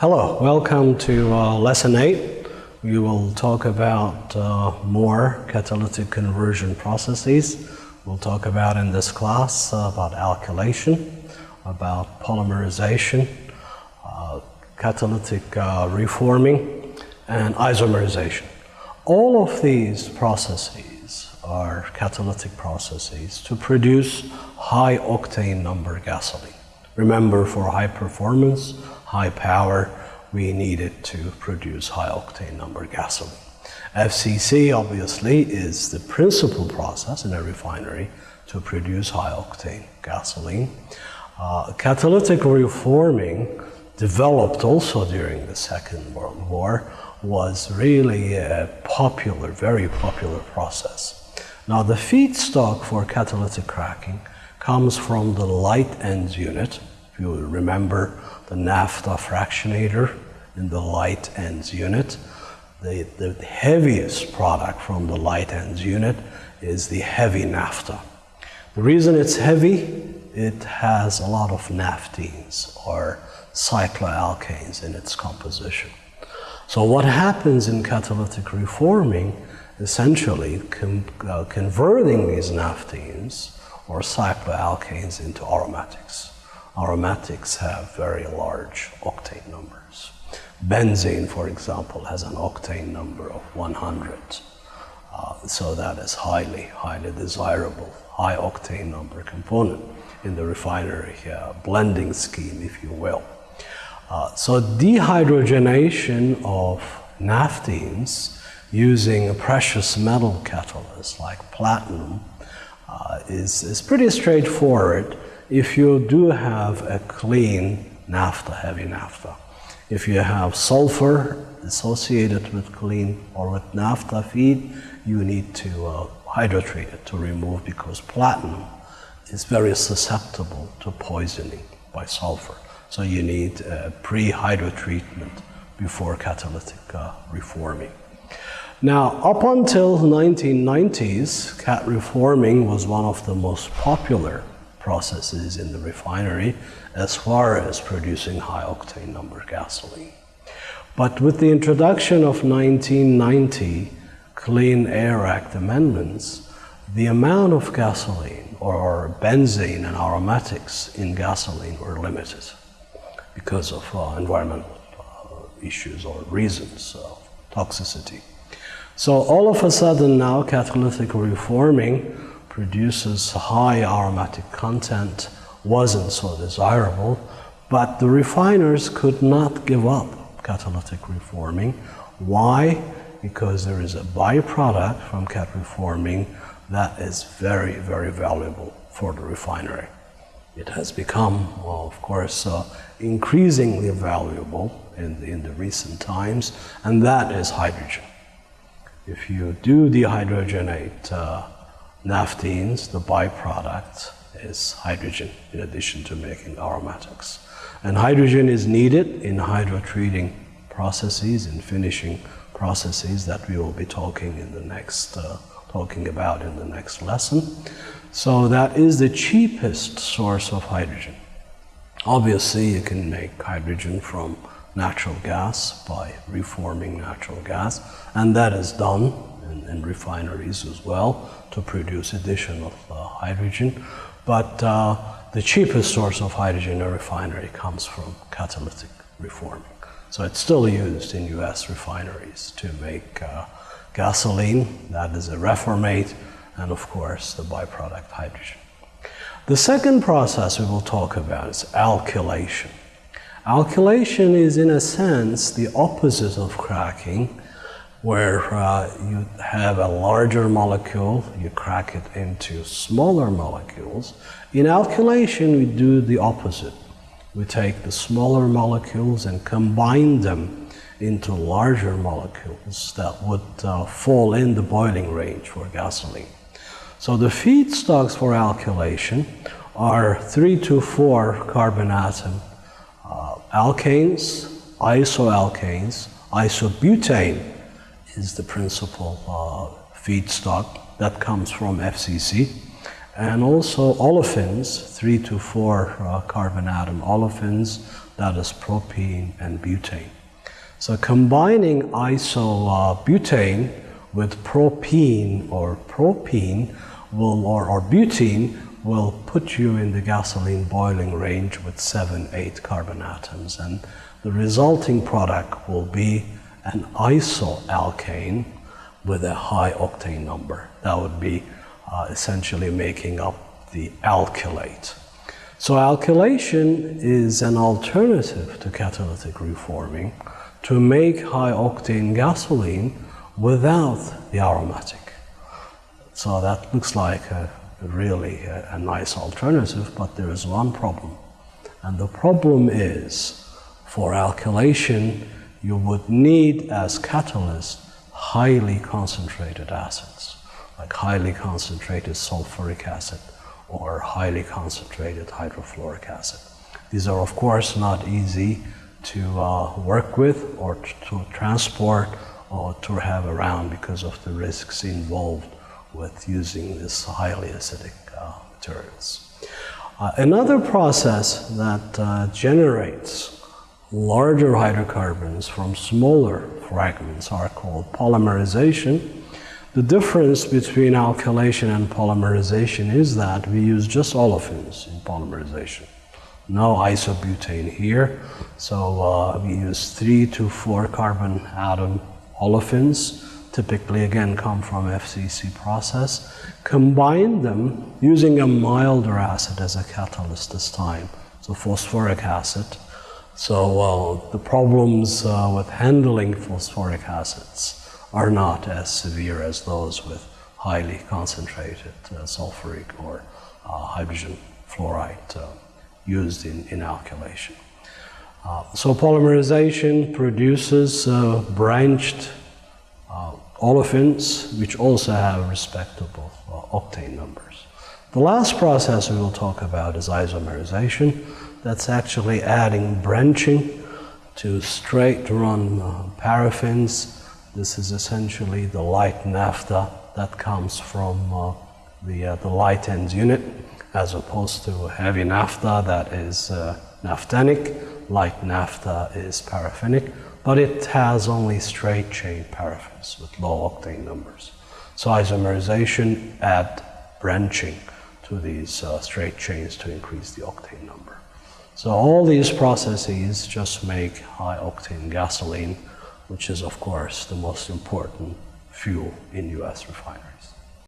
Hello, welcome to uh, lesson 8. We will talk about uh, more catalytic conversion processes. We'll talk about in this class uh, about alkylation, about polymerization, uh, catalytic uh, reforming, and isomerization. All of these processes are catalytic processes to produce high octane number gasoline. Remember, for high performance, high power, we needed to produce high octane number gasoline. FCC obviously is the principal process in a refinery to produce high octane gasoline. Uh, catalytic reforming developed also during the Second World War was really a popular, very popular process. Now the feedstock for catalytic cracking comes from the light ends unit. If you remember the naphtha fractionator in the light ends unit. The, the heaviest product from the light ends unit is the heavy naphtha. The reason it's heavy, it has a lot of naphthenes or cycloalkanes in its composition. So what happens in catalytic reforming, essentially uh, converting these naphthenes or cycloalkanes into aromatics aromatics have very large octane numbers. Benzene, for example, has an octane number of 100. Uh, so that is highly, highly desirable, high octane number component in the refinery uh, blending scheme, if you will. Uh, so dehydrogenation of naphthenes using a precious metal catalyst like platinum uh, is, is pretty straightforward if you do have a clean naphtha, heavy naphtha, if you have sulfur associated with clean or with naphtha feed, you need to uh, hydrotreat it to remove because platinum is very susceptible to poisoning by sulfur. So you need a pre-hydrotreatment before catalytic uh, reforming. Now, up until 1990s, cat reforming was one of the most popular processes in the refinery as far as producing high octane number gasoline. But with the introduction of 1990 Clean Air Act amendments, the amount of gasoline or benzene and aromatics in gasoline were limited because of uh, environmental uh, issues or reasons of toxicity. So all of a sudden now catalytic reforming produces high aromatic content wasn't so desirable, but the refiners could not give up catalytic reforming. Why? Because there is a byproduct from cat reforming that is very, very valuable for the refinery. It has become, well, of course, uh, increasingly valuable in, in the recent times, and that is hydrogen. If you do dehydrogenate uh, Naphthenes, the byproduct, is hydrogen in addition to making aromatics. And hydrogen is needed in hydrotreating processes and finishing processes that we will be talking in the next uh, talking about in the next lesson. So that is the cheapest source of hydrogen. Obviously, you can make hydrogen from natural gas by reforming natural gas, and that is done in, in refineries as well to produce additional uh, hydrogen. But uh, the cheapest source of hydrogen in a refinery comes from catalytic reforming. So it's still used in US refineries to make uh, gasoline, that is a reformate, and of course the byproduct hydrogen. The second process we will talk about is alkylation. Alkylation is in a sense the opposite of cracking where uh, you have a larger molecule, you crack it into smaller molecules. In alkylation, we do the opposite. We take the smaller molecules and combine them into larger molecules that would uh, fall in the boiling range for gasoline. So the feedstocks for alkylation are three to four carbon atom uh, alkanes, isoalkanes, isobutane, is the principal uh, feedstock that comes from FCC. and also olefins, three to four uh, carbon atom olefins, that is propene and butene. So combining isobutane with propene or propene will, or, or butene will put you in the gasoline boiling range with seven, eight carbon atoms. And the resulting product will be an isoalkane with a high octane number. That would be uh, essentially making up the alkylate. So alkylation is an alternative to catalytic reforming to make high octane gasoline without the aromatic. So that looks like a, really a, a nice alternative, but there is one problem. And the problem is for alkylation, you would need as catalyst highly concentrated acids, like highly concentrated sulfuric acid or highly concentrated hydrofluoric acid. These are, of course, not easy to uh, work with or to transport or to have around because of the risks involved with using these highly acidic uh, materials. Uh, another process that uh, generates larger hydrocarbons from smaller fragments are called polymerization. The difference between alkylation and polymerization is that we use just olefins in polymerization. No isobutane here, so uh, we use three to four carbon atom olefins, typically again come from FCC process, combine them using a milder acid as a catalyst this time, so phosphoric acid. So uh, the problems uh, with handling phosphoric acids are not as severe as those with highly concentrated uh, sulfuric or uh, hydrogen fluoride uh, used in, in alkylation. Uh, so polymerization produces branched olefins, which also have respectable octane numbers. The last process we will talk about is isomerization. That's actually adding branching to straight run paraffins. This is essentially the light naphtha that comes from uh, the, uh, the light ends unit as opposed to heavy naphtha that is uh, naphthenic like naphtha is paraffinic, but it has only straight chain paraffins with low octane numbers. So isomerization add branching to these uh, straight chains to increase the octane number. So all these processes just make high octane gasoline, which is of course the most important fuel in US refineries.